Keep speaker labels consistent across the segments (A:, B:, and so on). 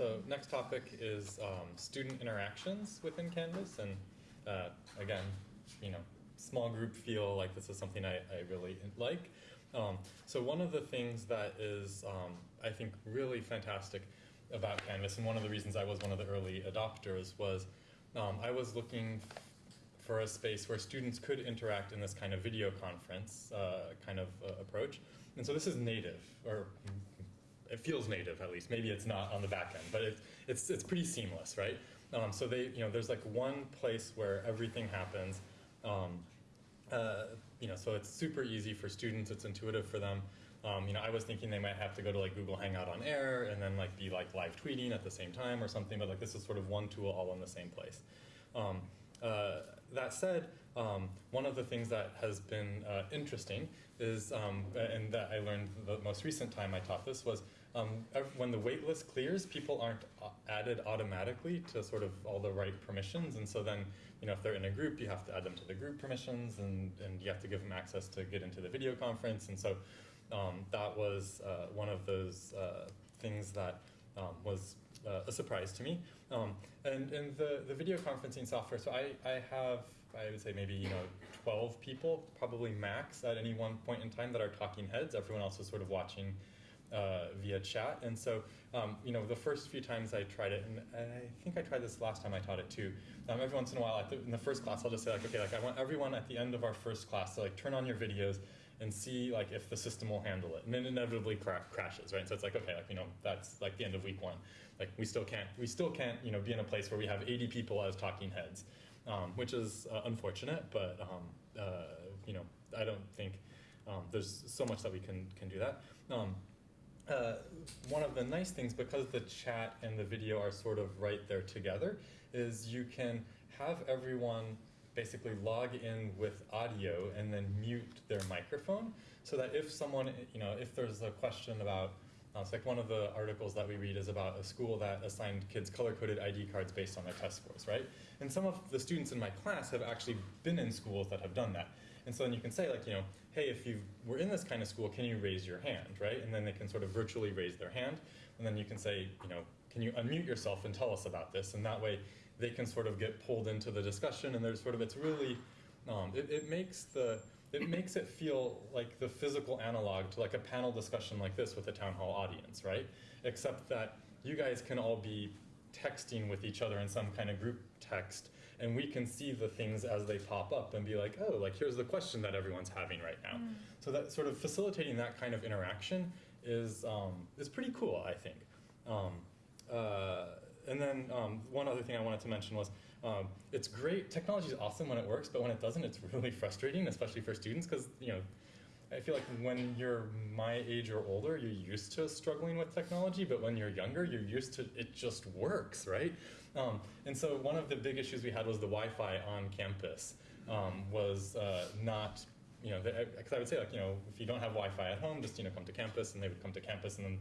A: So next topic is um, student interactions within Canvas, and uh, again, you know, small group feel like this is something I, I really like. Um, so one of the things that is, um, I think, really fantastic about Canvas, and one of the reasons I was one of the early adopters was um, I was looking for a space where students could interact in this kind of video conference uh, kind of uh, approach. And so this is native, or it feels native at least. Maybe it's not on the back end, but it, it's, it's pretty seamless, right? Um, so they, you know, there's like one place where everything happens. Um, uh, you know, so it's super easy for students. It's intuitive for them. Um, you know, I was thinking they might have to go to like Google Hangout on air and then like be like live tweeting at the same time or something. But like this is sort of one tool all in the same place. Um, uh, that said, um, one of the things that has been uh, interesting is, um, and that I learned the most recent time I taught this was um, when the waitlist clears, people aren't uh, added automatically to sort of all the right permissions, and so then, you know, if they're in a group, you have to add them to the group permissions, and, and you have to give them access to get into the video conference, and so um, that was uh, one of those uh, things that um, was uh, a surprise to me. Um, and and the, the video conferencing software, so I, I have, I would say maybe, you know, 12 people, probably max at any one point in time that are talking heads. Everyone else is sort of watching uh, via chat. And so, um, you know, the first few times I tried it, and I think I tried this last time I taught it too. Um, every once in a while, the, in the first class, I'll just say like, okay, like I want everyone at the end of our first class to like turn on your videos and see like if the system will handle it. And then inevitably cra crashes, right? So it's like, okay, like, you know, that's like the end of week one. Like we still can't, we still can't, you know, be in a place where we have 80 people as talking heads, um, which is uh, unfortunate, but, um, uh, you know, I don't think um, there's so much that we can, can do that. Uh, one of the nice things, because the chat and the video are sort of right there together, is you can have everyone basically log in with audio and then mute their microphone so that if someone, you know, if there's a question about, uh, it's like one of the articles that we read is about a school that assigned kids color-coded ID cards based on their test scores, right? And some of the students in my class have actually been in schools that have done that. And so then you can say like, you know, hey, if you were in this kind of school, can you raise your hand, right? And then they can sort of virtually raise their hand. And then you can say, you know, can you unmute yourself and tell us about this? And that way they can sort of get pulled into the discussion and there's sort of, it's really, um, it, it makes the, it makes it feel like the physical analog to like a panel discussion like this with a town hall audience, right? Except that you guys can all be texting with each other in some kind of group text and we can see the things as they pop up and be like, oh, like here's the question that everyone's having right now. Mm. So that sort of facilitating that kind of interaction is, um, is pretty cool, I think. Um, uh, and then um, one other thing I wanted to mention was um, it's great, technology is awesome when it works, but when it doesn't, it's really frustrating, especially for students, because you know, I feel like when you're my age or older, you're used to struggling with technology, but when you're younger, you're used to it just works, right? Um, and so one of the big issues we had was the Wi-Fi on campus um, was uh, not you know, because I would say like, you know, if you don't have Wi-Fi at home, just, you know, come to campus and they would come to campus and then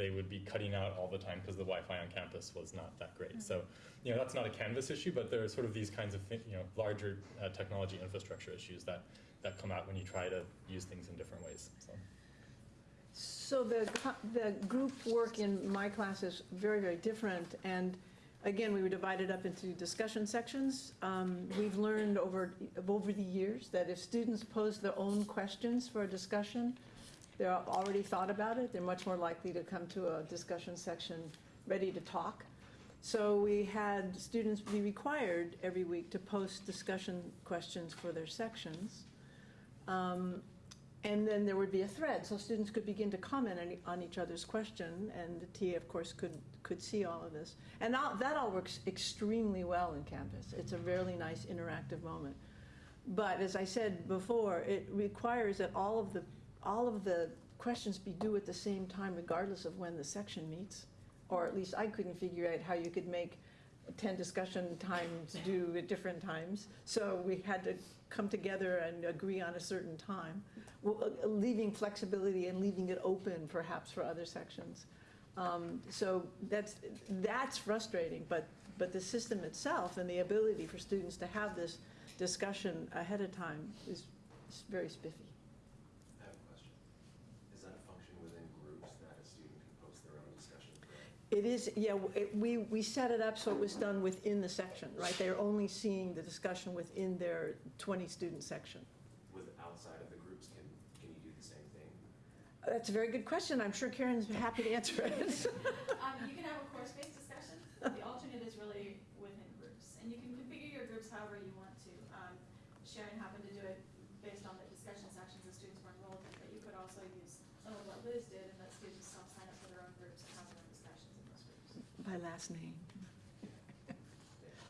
A: they would be cutting out all the time because the Wi-Fi on campus was not that great. Mm -hmm. So, you know, that's not a Canvas issue, but there are sort of these kinds of, you know, larger uh, technology infrastructure issues that, that come out when you try to use things in different ways. So.
B: So the, the group work in my class is very, very different. And again, we were divided up into discussion sections. Um, we've learned over, over the years that if students pose their own questions for a discussion, they're already thought about it, they're much more likely to come to a discussion section ready to talk. So we had students be required every week to post discussion questions for their sections. Um, and then there would be a thread, so students could begin to comment on, each other's question, and the TA, of course, could, could see all of this. And that all works extremely well in Canvas. It's a really nice interactive moment. But as I said before, it requires that all of the all of the questions be due at the same time regardless of when the section meets. Or at least I couldn't figure out how you could make 10 discussion times due at different times. So we had to come together and agree on a certain time, uh, leaving flexibility and leaving it open perhaps for other sections. Um, so that's, that's frustrating, but, but the system itself and the ability for students to have this discussion ahead of time is, is very spiffy. It is, yeah, it- we, we set it up so it was done within the section, right? They're only seeing the discussion within their 20-student section.
C: with outside of the groups, can, can you do the same thing?
B: That's a very good question. I'm sure Karen's happy to answer it.
D: Um, you can have a course-based discussion, the alternate is really within groups, and you can configure your groups however you want to. Um, Sharon happened to do it based on the discussion sections the students were enrolled in, but you could also use some of what Liz did and let students self-sign up for their own groups and have their own discussions in those groups.
B: By last name.